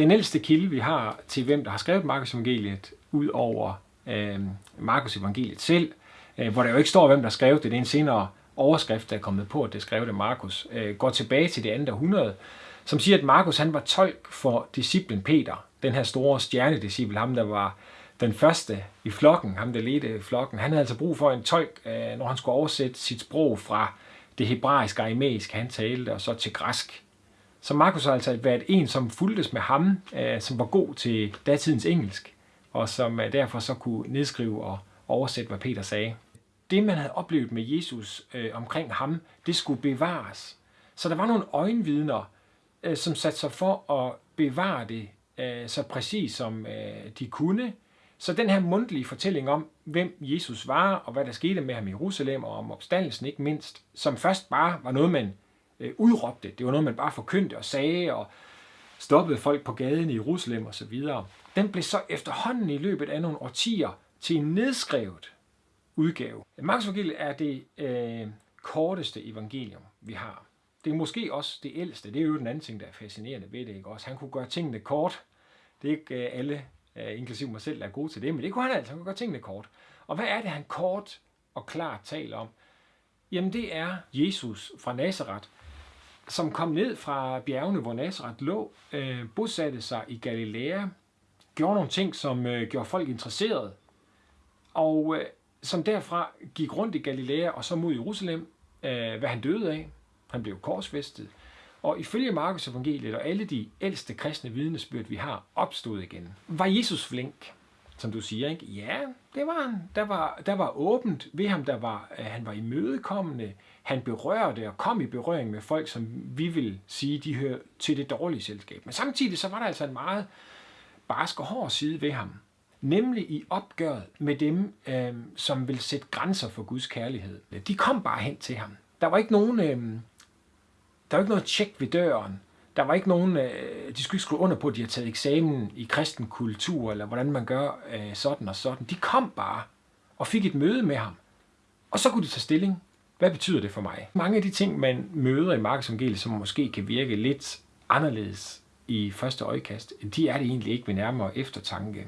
den ældste kilde, vi har til hvem, der har skrevet Markus evangeliet, ud over øh, Markus evangeliet selv, øh, hvor der jo ikke står, hvem der skrev det. Det er en senere overskrift, der er kommet på, at det skrev det Markus. Øh, går tilbage til det andet århundrede, som siger, at Markus han var tolk for disciplen Peter, den her store stjernedisciple, ham der var den første i flokken, ham der ledte flokken. Han havde altså brug for en tolk, øh, når han skulle oversætte sit sprog fra det hebraiske, aramæiske, han talte, og så til græsk. Så Markus har altså været en, som fuldtes med ham, øh, som var god til datidens engelsk, og som øh, derfor så kunne nedskrive og oversætte, hvad Peter sagde. Det, man havde oplevet med Jesus øh, omkring ham, det skulle bevares. Så der var nogle øjenvidner, øh, som satte sig for at bevare det øh, så præcis som øh, de kunne. Så den her mundtlige fortælling om, hvem Jesus var, og hvad der skete med ham i Jerusalem, og om opstandelsen ikke mindst, som først bare var noget, man øh, udråbte. Det var noget, man bare forkyndte og sagde, og stoppede folk på gaden i Jerusalem osv. Den blev så efterhånden i løbet af nogle årtier til en nedskrevet udgave. Markus evangeliet er det øh, korteste evangelium, vi har. Det er måske også det ældste. Det er jo den anden ting, der er fascinerende ved det. Ikke? Også, han kunne gøre tingene kort. Det er ikke øh, alle, øh, inklusive mig selv, der er gode til det, men det kunne han altså. Han kunne gøre tingene kort. Og hvad er det, han kort og klart taler om? Jamen det er Jesus fra Nazareth, som kom ned fra bjergene, hvor Nazareth lå, øh, bosatte sig i Galilea, gjorde nogle ting, som øh, gjorde folk interesseret, og øh, som derfra gik rundt i Galilea og så mod Jerusalem, øh, hvad han døde af. Han blev korsfæstet. Og ifølge Markus evangeliet og alle de ældste kristne vidnesbyrd, vi har, opstod igen. Var Jesus flink, som du siger, ikke? Ja, det var han. Der var, der var åbent ved ham, der var, han var imødekommende, han berørte og kom i berøring med folk, som vi vil sige, de hører til det dårlige selskab. Men samtidig så var der altså en meget barsk og hård side ved ham. Nemlig i opgøret med dem, øh, som vil sætte grænser for Guds kærlighed. De kom bare hen til ham. Der var ikke nogen, øh, der var ikke noget tjek ved døren. Der var ikke nogen, øh, de skulle ikke skrive under på, at de har taget eksamen i kristen kultur, eller hvordan man gør øh, sådan og sådan. De kom bare og fik et møde med ham. Og så kunne de tage stilling hvad betyder det for mig? Mange af de ting, man møder i Markus Evangeliet, som måske kan virke lidt anderledes i første øjekast, de er det egentlig ikke ved nærmere eftertanke.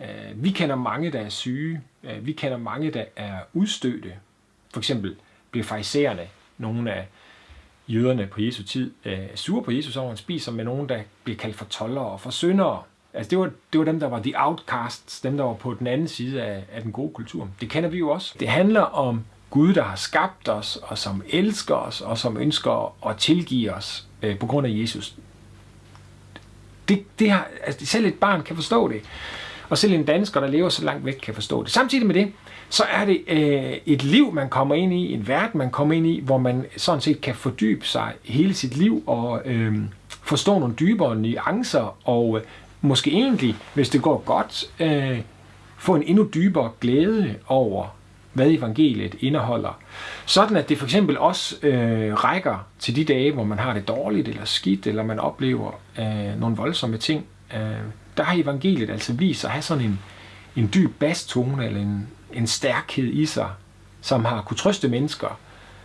Øh, vi kender mange, der er syge. Øh, vi kender mange, der er udstødte. For eksempel bliver farisæerne, nogle af jøderne på Jesu tid, øh, sure på Jesus over, han spiser med nogen, der bliver kaldt for tollere og for syndere. Altså det var, det var dem, der var de outcasts, dem, der var på den anden side af, af den gode kultur. Det kender vi jo også. Det handler om Gud, der har skabt os, og som elsker os, og som ønsker at tilgive os øh, på grund af Jesus. Det, det har, altså, selv et barn kan forstå det. Og selv en dansker, der lever så langt væk, kan forstå det. Samtidig med det, så er det øh, et liv, man kommer ind i, en verden, man kommer ind i, hvor man sådan set kan fordybe sig hele sit liv og øh, forstå nogle dybere nuancer, og øh, måske egentlig, hvis det går godt, øh, få en endnu dybere glæde over hvad evangeliet indeholder. Sådan at det for eksempel også øh, rækker til de dage, hvor man har det dårligt eller skidt, eller man oplever øh, nogle voldsomme ting. Øh, der har evangeliet altså vist at have sådan en, en dyb basstone, eller en, en stærkhed i sig, som har kunne trøste mennesker,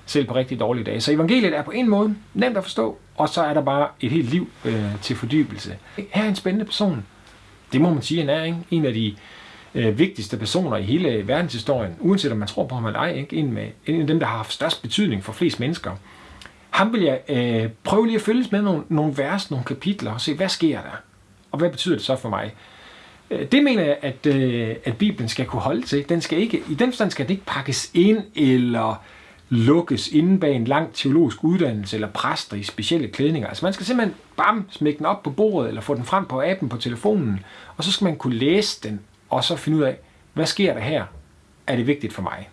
selv på rigtig dårlige dage. Så evangeliet er på en måde nemt at forstå, og så er der bare et helt liv øh, til fordybelse. Her er en spændende person. Det må man sige, han er ikke? en af de øh, vigtigste personer i hele verdenshistorien, uanset om man tror på ham eller ej, ikke? En, med, en af dem, der har haft størst betydning for flest mennesker. Ham vil jeg øh, prøve lige at følges med nogle, nogle vers, nogle kapitler, og se, hvad sker der? Og hvad betyder det så for mig? Øh, det mener jeg, at, øh, at Bibelen skal kunne holde til. Den skal ikke, I den forstand skal det ikke pakkes ind eller lukkes inden bag en lang teologisk uddannelse eller præster i specielle klædninger. Altså man skal simpelthen bam, smække den op på bordet eller få den frem på appen på telefonen, og så skal man kunne læse den og så finde ud af, hvad sker der her? Er det vigtigt for mig?